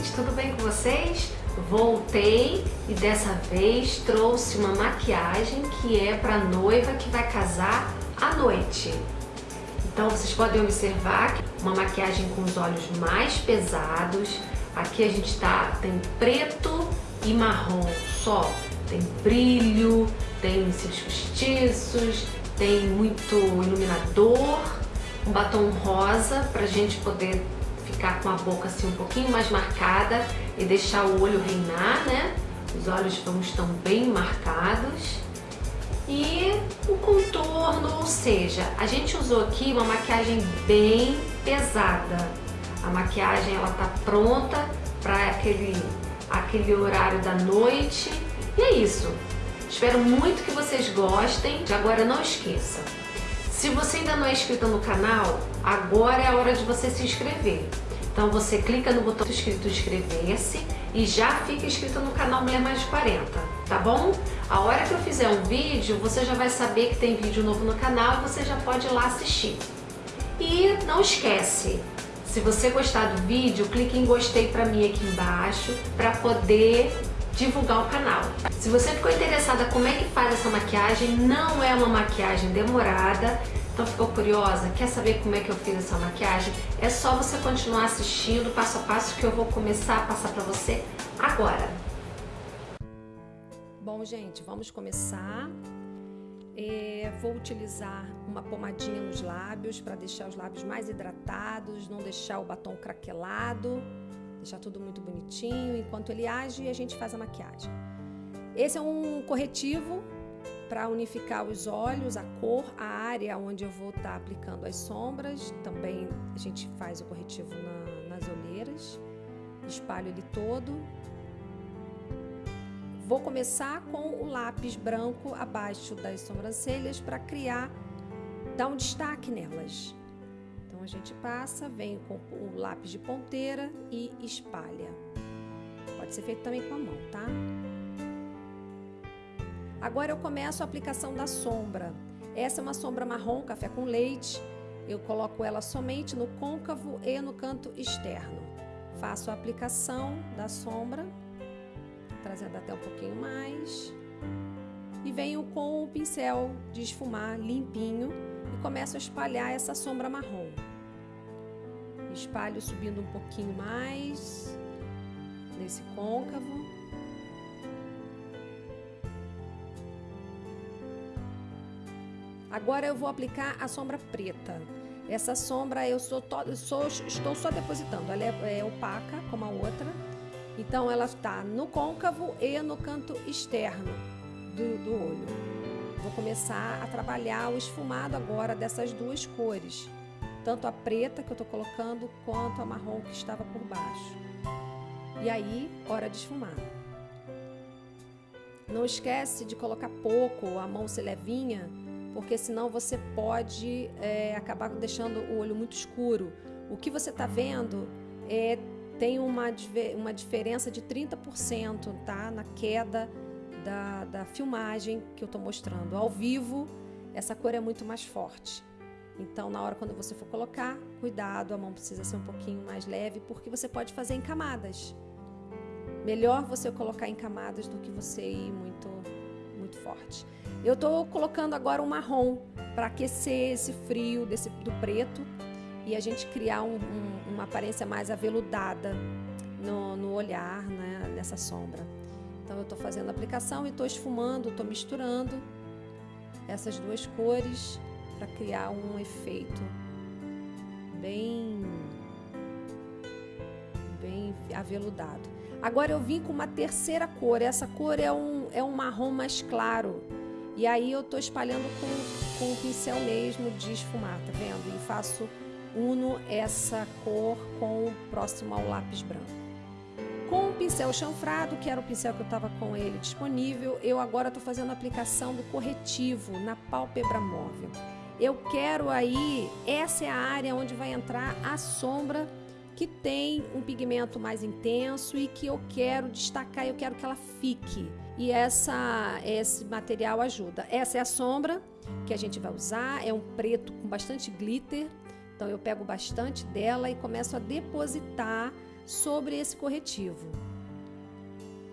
gente, tudo bem com vocês? Voltei e dessa vez trouxe uma maquiagem que é para noiva que vai casar à noite. Então vocês podem observar uma maquiagem com os olhos mais pesados. Aqui a gente tá, tem preto e marrom só. Tem brilho, tem cílios postiços, tem muito iluminador, um batom rosa pra gente poder ficar com a boca assim um pouquinho mais marcada e deixar o olho reinar, né? Os olhos vão estão bem marcados. E o contorno, ou seja, a gente usou aqui uma maquiagem bem pesada. A maquiagem ela tá pronta para aquele, aquele horário da noite. E é isso. Espero muito que vocês gostem. Agora não esqueça, se você ainda não é inscrito no canal, agora é a hora de você se inscrever. Então você clica no botão escrito inscrever-se e já fica inscrito no canal Mulher Mais de 40, tá bom? A hora que eu fizer um vídeo, você já vai saber que tem vídeo novo no canal e você já pode ir lá assistir. E não esquece, se você gostar do vídeo, clique em gostei pra mim aqui embaixo para poder divulgar o canal. Se você ficou interessada como é que faz essa maquiagem, não é uma maquiagem demorada, então ficou curiosa? Quer saber como é que eu fiz essa maquiagem? É só você continuar assistindo passo a passo que eu vou começar a passar para você agora. Bom, gente, vamos começar. É, vou utilizar uma pomadinha nos lábios para deixar os lábios mais hidratados, não deixar o batom craquelado, deixar tudo muito bonitinho. Enquanto ele age, a gente faz a maquiagem. Esse é um corretivo para unificar os olhos, a cor, a área onde eu vou estar tá aplicando as sombras. Também a gente faz o corretivo na, nas olheiras. Espalho ele todo. Vou começar com o lápis branco abaixo das sobrancelhas para criar, dar um destaque nelas. Então a gente passa, vem com o lápis de ponteira e espalha. Pode ser feito também com a mão, tá? Agora eu começo a aplicação da sombra. Essa é uma sombra marrom, café com leite. Eu coloco ela somente no côncavo e no canto externo. Faço a aplicação da sombra, trazendo até um pouquinho mais. E venho com o pincel de esfumar limpinho e começo a espalhar essa sombra marrom. Espalho subindo um pouquinho mais nesse côncavo. Agora eu vou aplicar a sombra preta. Essa sombra eu sou, sou estou só depositando, ela é, é opaca como a outra. Então ela está no côncavo e no canto externo do, do olho. Vou começar a trabalhar o esfumado agora dessas duas cores. Tanto a preta que eu estou colocando, quanto a marrom que estava por baixo. E aí, hora de esfumar. Não esquece de colocar pouco, a mão ser levinha, porque senão você pode é, acabar deixando o olho muito escuro. O que você está vendo é, tem uma, uma diferença de 30% tá? na queda da, da filmagem que eu estou mostrando. Ao vivo, essa cor é muito mais forte. Então, na hora quando você for colocar, cuidado, a mão precisa ser um pouquinho mais leve, porque você pode fazer em camadas. Melhor você colocar em camadas do que você ir muito, muito forte. Eu estou colocando agora um marrom para aquecer esse frio desse, do preto e a gente criar um, um, uma aparência mais aveludada no, no olhar, né, nessa sombra. Então eu estou fazendo a aplicação e estou esfumando, estou misturando essas duas cores para criar um efeito bem, bem aveludado. Agora eu vim com uma terceira cor, essa cor é um, é um marrom mais claro, e aí eu tô espalhando com, com o pincel mesmo de esfumar, tá vendo? E faço, uno essa cor com o próximo ao lápis branco. Com o pincel chanfrado, que era o pincel que eu estava com ele disponível, eu agora estou fazendo a aplicação do corretivo na pálpebra móvel. Eu quero aí, essa é a área onde vai entrar a sombra que tem um pigmento mais intenso e que eu quero destacar, eu quero que ela fique e essa, esse material ajuda. Essa é a sombra que a gente vai usar, é um preto com bastante glitter, então eu pego bastante dela e começo a depositar sobre esse corretivo.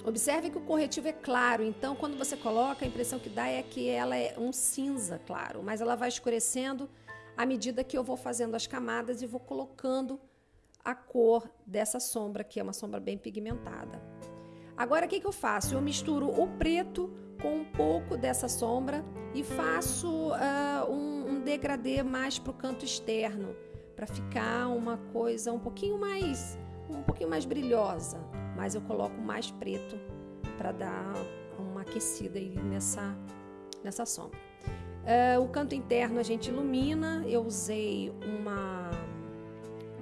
Observe que o corretivo é claro, então quando você coloca, a impressão que dá é que ela é um cinza claro, mas ela vai escurecendo à medida que eu vou fazendo as camadas e vou colocando a cor dessa sombra, que é uma sombra bem pigmentada. Agora o que, que eu faço? Eu misturo o preto com um pouco dessa sombra e faço uh, um, um degradê mais para o canto externo, para ficar uma coisa um pouquinho mais um pouquinho mais brilhosa, mas eu coloco mais preto para dar uma aquecida aí nessa, nessa sombra. Uh, o canto interno a gente ilumina, eu usei uma,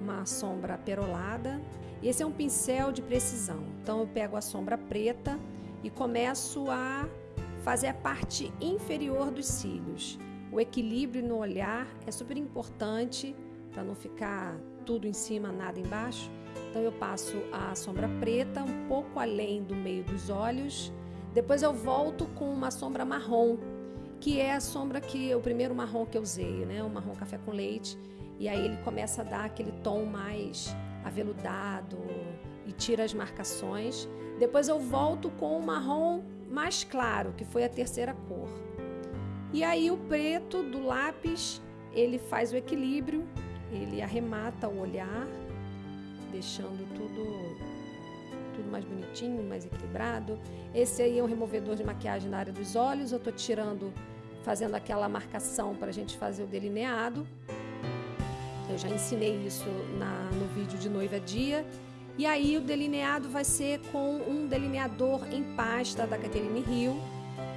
uma sombra perolada. Esse é um pincel de precisão, então eu pego a sombra preta e começo a fazer a parte inferior dos cílios. O equilíbrio no olhar é super importante para não ficar tudo em cima, nada embaixo. Então eu passo a sombra preta um pouco além do meio dos olhos. Depois eu volto com uma sombra marrom, que é a sombra que o primeiro marrom que eu usei, né? O marrom café com leite. E aí ele começa a dar aquele tom mais aveludado e tira as marcações. Depois eu volto com o marrom mais claro, que foi a terceira cor. E aí o preto do lápis, ele faz o equilíbrio, ele arremata o olhar deixando tudo tudo mais bonitinho, mais equilibrado. Esse aí é um removedor de maquiagem na área dos olhos. Eu tô tirando, fazendo aquela marcação para a gente fazer o delineado. Eu já ensinei isso na, no vídeo de noiva dia. E aí o delineado vai ser com um delineador em pasta da Catherine Hill.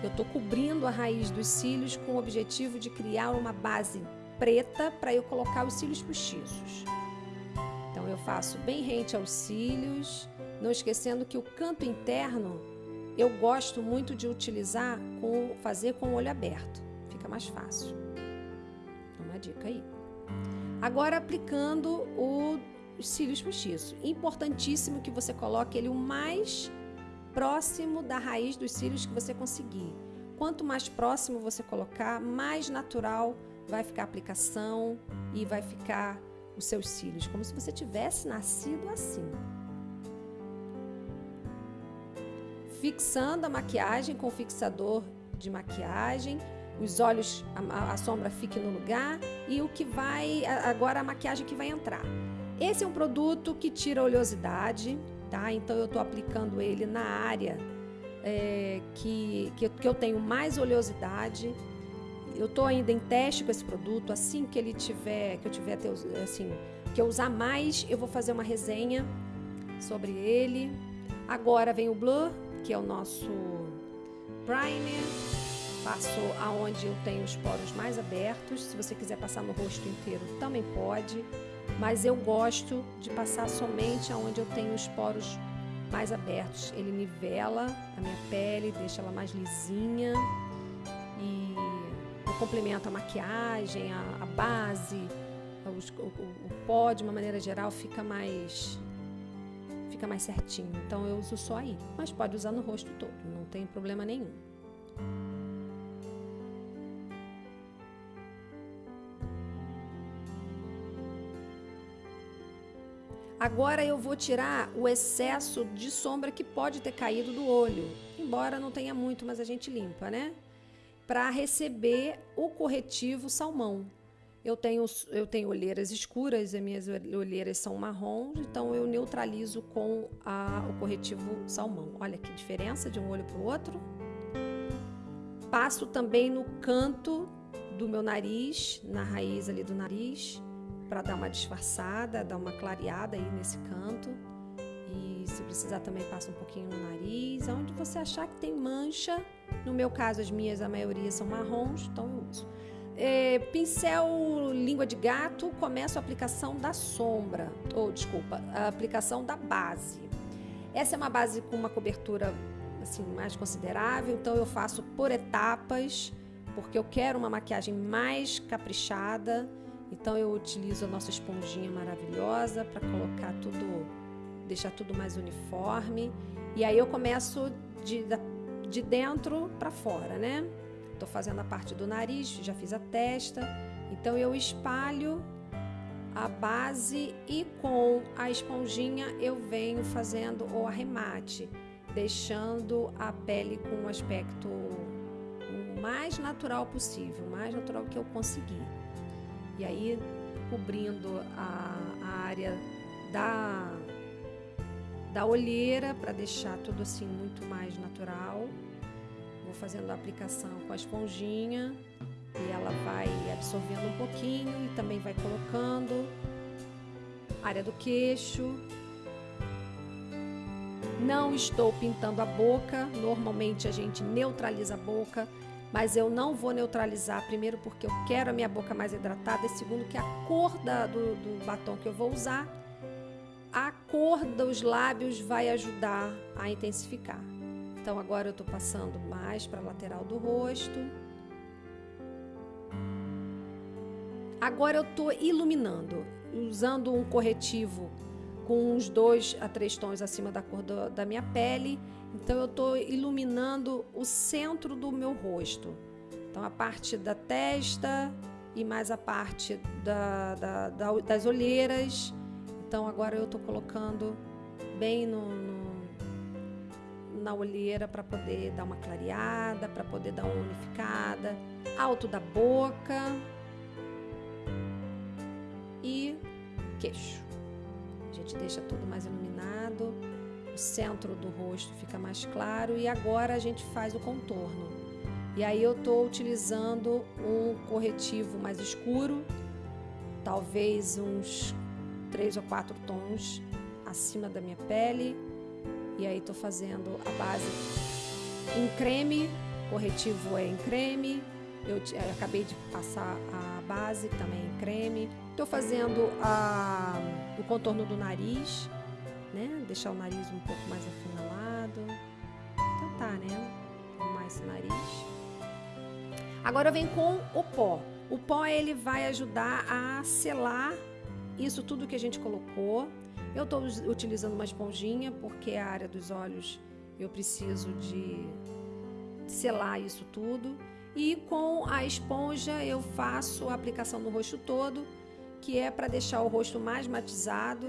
Eu tô cobrindo a raiz dos cílios com o objetivo de criar uma base preta para eu colocar os cílios postiços eu faço bem rente aos cílios, não esquecendo que o canto interno eu gosto muito de utilizar com fazer com o olho aberto, fica mais fácil. Uma dica aí. Agora aplicando o, os cílios postiços. Importantíssimo que você coloque ele o mais próximo da raiz dos cílios que você conseguir. Quanto mais próximo você colocar, mais natural vai ficar a aplicação e vai ficar os seus cílios, como se você tivesse nascido assim. Fixando a maquiagem com fixador de maquiagem, os olhos, a, a, sombra fique no lugar e o que vai, agora a maquiagem que vai entrar. Esse é um produto que tira oleosidade, tá? Então eu estou aplicando ele na área é, que, que, que eu tenho mais oleosidade eu estou ainda em teste com esse produto. Assim que ele tiver, que eu tiver assim, que eu usar mais, eu vou fazer uma resenha sobre ele. Agora vem o Blur, que é o nosso primer. Passo aonde eu tenho os poros mais abertos. Se você quiser passar no rosto inteiro, também pode. Mas eu gosto de passar somente aonde eu tenho os poros mais abertos. Ele nivela a minha pele, deixa ela mais lisinha complementa a maquiagem, a, a base, os, o, o pó de uma maneira geral fica mais fica mais certinho. Então eu uso só aí, mas pode usar no rosto todo, não tem problema nenhum. Agora eu vou tirar o excesso de sombra que pode ter caído do olho. Embora não tenha muito, mas a gente limpa, né? Para receber o corretivo salmão. Eu tenho, eu tenho olheiras escuras, as minhas olheiras são marrons, então eu neutralizo com a, o corretivo salmão. Olha que diferença de um olho para o outro. Passo também no canto do meu nariz, na raiz ali do nariz, para dar uma disfarçada, dar uma clareada aí nesse canto. E se precisar também passa um pouquinho no nariz, onde você achar que tem mancha, no meu caso, as minhas, a maioria são marrons, então eu uso. É, pincel língua de gato, começo a aplicação da sombra, ou desculpa, a aplicação da base. Essa é uma base com uma cobertura assim mais considerável, então eu faço por etapas, porque eu quero uma maquiagem mais caprichada. Então eu utilizo a nossa esponjinha maravilhosa para colocar tudo, deixar tudo mais uniforme. E aí eu começo de, de dentro para fora, né? Estou fazendo a parte do nariz, já fiz a testa, então eu espalho a base e com a esponjinha eu venho fazendo o arremate, deixando a pele com um aspecto o mais natural possível, mais natural que eu conseguir. E aí cobrindo a, a área da da olheira para deixar tudo assim muito mais natural. Vou fazendo a aplicação com a esponjinha e ela vai absorvendo um pouquinho e também vai colocando área do queixo. Não estou pintando a boca, normalmente a gente neutraliza a boca, mas eu não vou neutralizar, primeiro porque eu quero a minha boca mais hidratada e segundo que a cor da, do, do batom que eu vou usar, a cor dos lábios vai ajudar a intensificar. Então agora eu estou passando mais para a lateral do rosto. Agora eu estou iluminando, usando um corretivo com uns dois a três tons acima da cor do, da minha pele. Então eu estou iluminando o centro do meu rosto. Então a parte da testa e mais a parte da, da, da, das olheiras. Então agora eu estou colocando bem no, no na olheira para poder dar uma clareada, para poder dar uma unificada, alto da boca e queixo. A gente deixa tudo mais iluminado, o centro do rosto fica mais claro e agora a gente faz o contorno. E aí eu estou utilizando um corretivo mais escuro, talvez uns três ou quatro tons acima da minha pele. E aí estou fazendo a base em creme, corretivo é em creme. Eu, eu acabei de passar a base também em creme. Estou fazendo a, o contorno do nariz, né? Deixar o nariz um pouco mais afinalado. Tentar, né? Arrumar esse nariz. Agora venho com o pó. O pó ele vai ajudar a selar isso tudo que a gente colocou. Eu estou utilizando uma esponjinha porque a área dos olhos eu preciso de selar isso tudo. E com a esponja eu faço a aplicação no rosto todo, que é para deixar o rosto mais matizado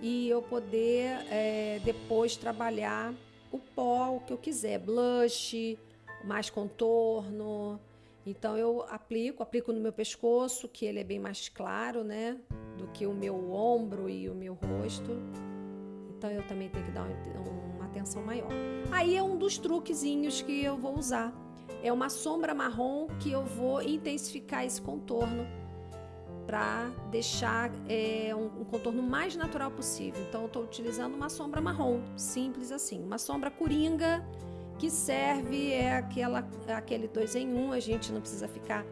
e eu poder é, depois trabalhar o pó, o que eu quiser, blush, mais contorno. Então eu aplico, aplico no meu pescoço, que ele é bem mais claro, né? Do que o meu ombro e o meu rosto. Então eu também tenho que dar uma atenção maior. Aí é um dos truquezinhos que eu vou usar. É uma sombra marrom que eu vou intensificar esse contorno para deixar é, um, um, contorno mais natural possível. Então eu estou utilizando uma sombra marrom, simples assim. Uma sombra coringa que serve é aquela, aquele dois em um. A gente não precisa ficar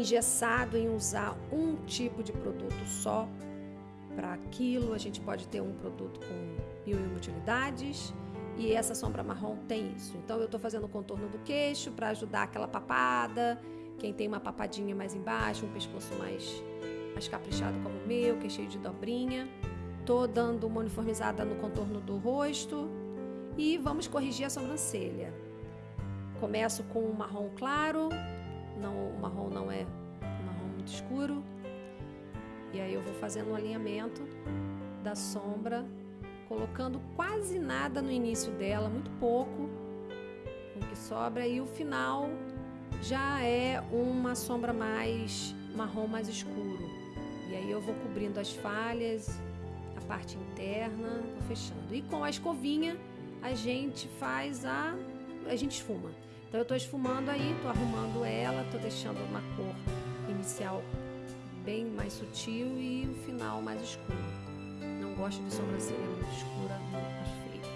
engessado em usar um tipo de produto só para aquilo. A gente pode ter um produto com mil e uma utilidades e essa sombra marrom tem isso. Então eu estou fazendo o contorno do queixo para ajudar aquela papada. Quem tem uma papadinha mais embaixo, um pescoço mais, mais caprichado como o meu, que é cheio de dobrinha. Tô dando uma uniformizada no contorno do rosto e vamos corrigir a sobrancelha. Começo com um marrom claro, não, o marrom não é um marrom muito escuro. E aí eu vou fazendo um alinhamento da sombra, colocando quase nada no início dela, muito pouco, o que sobra, e o final já é uma sombra mais marrom mais escuro. E aí eu vou cobrindo as falhas, a parte interna, vou fechando. E com a escovinha a gente faz a a gente esfuma. Então eu estou esfumando aí, estou arrumando ela, estou deixando uma cor inicial bem mais sutil e o final mais escuro. Não gosto de sobrancelha muito escura, muito feio.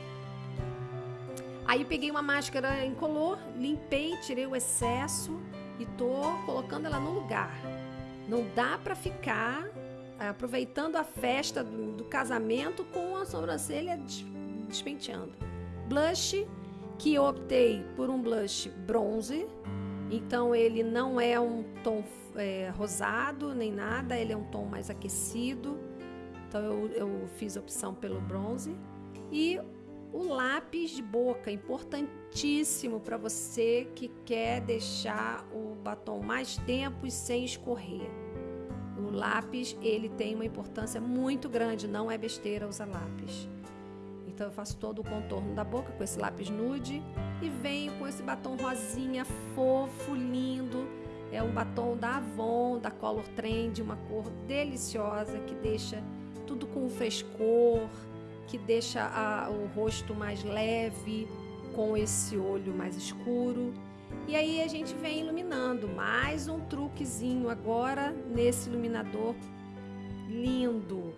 Aí peguei uma máscara incolor, limpei, tirei o excesso e tô colocando ela no lugar. Não dá para ficar é, aproveitando a festa do, do, casamento com a sobrancelha despenteando. Blush que optei por um blush bronze, então ele não é um tom é, rosado nem nada, ele é um tom mais aquecido, então eu, eu fiz a opção pelo bronze. E o lápis de boca, importantíssimo para você que quer deixar o batom mais tempo e sem escorrer. O lápis, ele tem uma importância muito grande, não é besteira usar lápis. Então eu faço todo o contorno da boca com esse lápis nude e venho com esse batom rosinha fofo, lindo. É um batom da Avon, da Color Trend, uma cor deliciosa que deixa tudo com frescor, que deixa a, o rosto mais leve, com esse olho mais escuro. E aí a gente vem iluminando. Mais um truquezinho agora nesse iluminador lindo.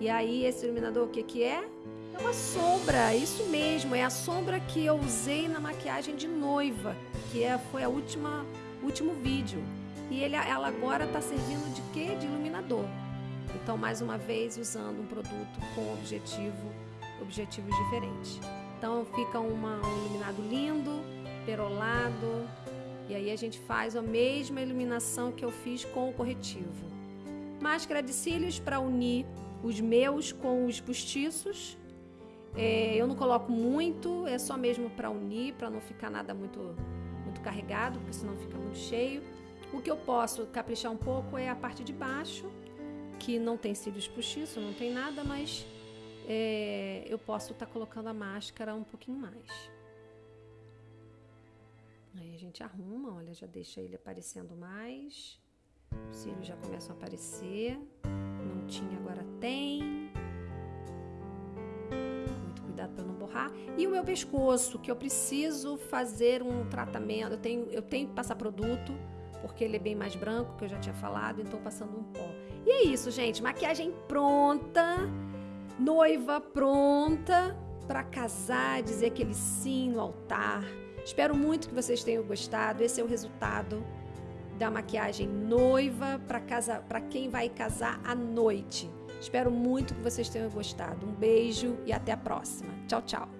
E aí esse iluminador o que que é? É uma sombra, isso mesmo, é a sombra que eu usei na maquiagem de noiva, que é, foi a última último vídeo. E ele, ela agora está servindo de quê? De iluminador. Então, mais uma vez, usando um produto com objetivo, objetivos diferentes. Então, fica uma, um iluminado lindo, perolado, e aí a gente faz a mesma iluminação que eu fiz com o corretivo. Máscara de cílios para unir os meus com os postiços é, eu não coloco muito, é só mesmo para unir, para não ficar nada muito, muito carregado, porque senão fica muito cheio. O que eu posso caprichar um pouco é a parte de baixo, que não tem cílios postiços, não tem nada, mas é, eu posso estar tá colocando a máscara um pouquinho mais. Aí a gente arruma, olha, já deixa ele aparecendo mais. Os cílios já começam a aparecer. Não tinha, agora tem cuidado para não borrar. E o meu pescoço, que eu preciso fazer um tratamento, eu tenho, eu tenho que passar produto, porque ele é bem mais branco, que eu já tinha falado, então passando um pó. E é isso, gente, maquiagem pronta, noiva pronta para casar, dizer aquele sim no altar. Espero muito que vocês tenham gostado. Esse é o resultado da maquiagem noiva para casa, para quem vai casar à noite. Espero muito que vocês tenham gostado. Um beijo e até a próxima. Tchau, tchau.